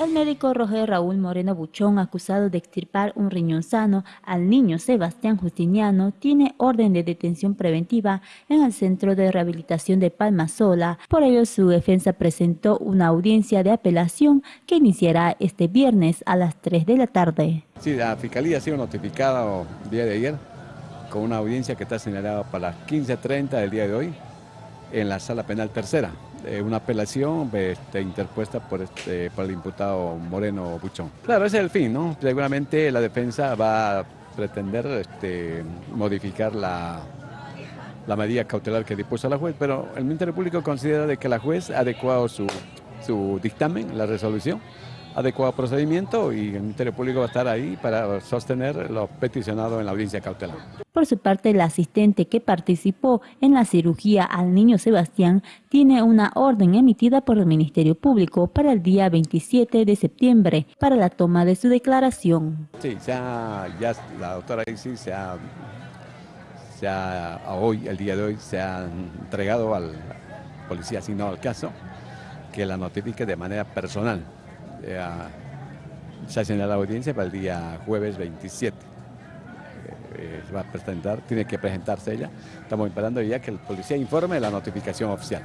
El médico Roger Raúl Moreno Buchón, acusado de extirpar un riñón sano al niño Sebastián Justiniano, tiene orden de detención preventiva en el Centro de Rehabilitación de Palma Sola. Por ello, su defensa presentó una audiencia de apelación que iniciará este viernes a las 3 de la tarde. Sí, la Fiscalía ha sido notificada el día de ayer con una audiencia que está señalada para las 15.30 del día de hoy en la Sala Penal Tercera. Eh, una apelación este, interpuesta por, este, por el imputado Moreno Buchón. Claro, ese es el fin, ¿no? Seguramente la defensa va a pretender este, modificar la, la medida cautelar que dispuso la juez, pero el Ministerio Público considera de que la juez ha adecuado su, su dictamen, la resolución, adecuado procedimiento y el Ministerio Público va a estar ahí para sostener lo peticionado en la audiencia cautelar. Por su parte, la asistente que participó en la cirugía al niño Sebastián tiene una orden emitida por el Ministerio Público para el día 27 de septiembre para la toma de su declaración. Sí, ya, ya la doctora Isis se ha, se ha, hoy, el día de hoy, se ha entregado al policía asignado al caso que la notifique de manera personal. Se ha señalado la audiencia para el día jueves 27 va a presentar, tiene que presentarse ella. Estamos esperando ya que el policía informe la notificación oficial.